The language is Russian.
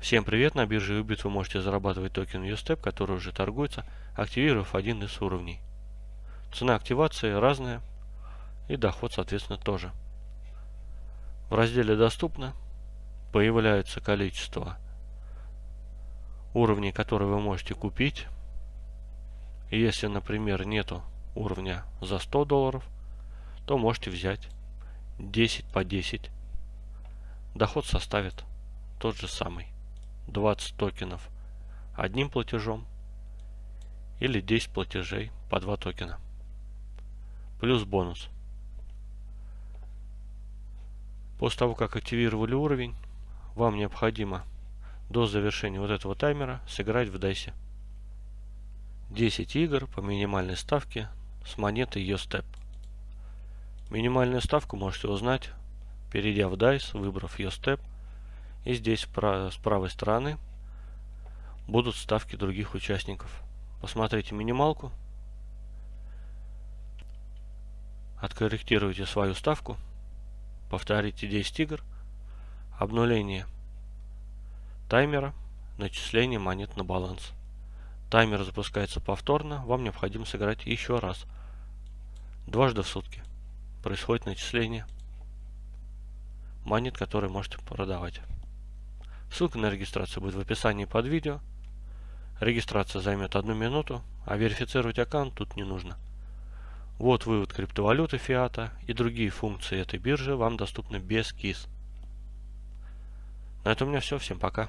Всем привет! На бирже Ubit вы можете зарабатывать токен USTEP, который уже торгуется, активировав один из уровней. Цена активации разная и доход соответственно тоже. В разделе «Доступно» появляется количество уровней, которые вы можете купить. Если, например, нету уровня за 100 долларов, то можете взять 10 по 10. Доход составит тот же самый. 20 токенов одним платежом или 10 платежей по 2 токена. Плюс бонус. После того, как активировали уровень, вам необходимо до завершения вот этого таймера сыграть в DICE 10 игр по минимальной ставке с монетой YoStep. Минимальную ставку можете узнать, перейдя в DICE, выбрав YoStep и здесь с правой стороны будут ставки других участников. Посмотрите минималку. Откорректируйте свою ставку. Повторите 10 игр. Обнуление таймера. Начисление монет на баланс. Таймер запускается повторно. Вам необходимо сыграть еще раз. Дважды в сутки происходит начисление монет, которые можете продавать. Ссылка на регистрацию будет в описании под видео. Регистрация займет одну минуту, а верифицировать аккаунт тут не нужно. Вот вывод криптовалюты фиата и другие функции этой биржи вам доступны без КИС. На этом у меня все. Всем пока.